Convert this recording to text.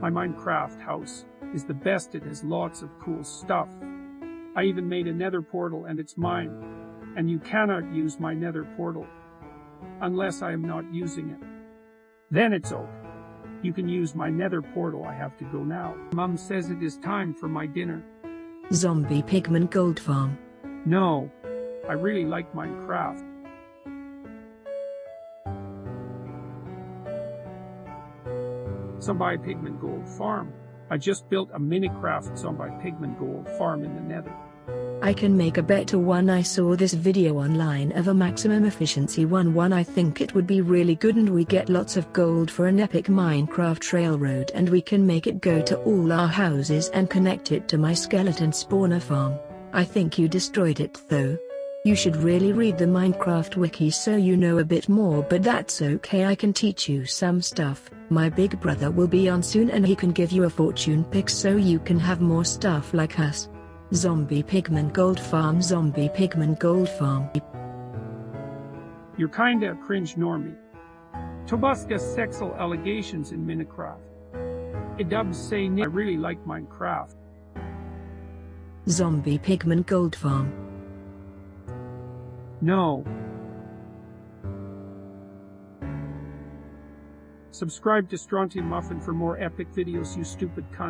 My Minecraft house is the best, it has lots of cool stuff. I even made a nether portal and it's mine, and you cannot use my nether portal unless I am not using it. Then it's okay. You can use my nether portal, I have to go now. Mum says it is time for my dinner. Zombie Pigman Gold Farm. No, I really like Minecraft. Zombie Pigman Gold Farm. I just built a Minecraft Zombie Pigman Gold Farm in the nether. I can make a better one I saw this video online of a maximum efficiency one one I think it would be really good and we get lots of gold for an epic Minecraft railroad and we can make it go to all our houses and connect it to my skeleton spawner farm. I think you destroyed it though. You should really read the Minecraft wiki so you know a bit more but that's okay I can teach you some stuff. My big brother will be on soon and he can give you a fortune pick so you can have more stuff like us. Zombie Pigman Gold Farm Zombie Pigman Gold Farm You're kinda cringe normie. Tobuska sexual allegations in Minecraft. It dubs say I really like Minecraft. Zombie Pigman Gold Farm No. Subscribe to Strontium Muffin for more epic videos you stupid cunt.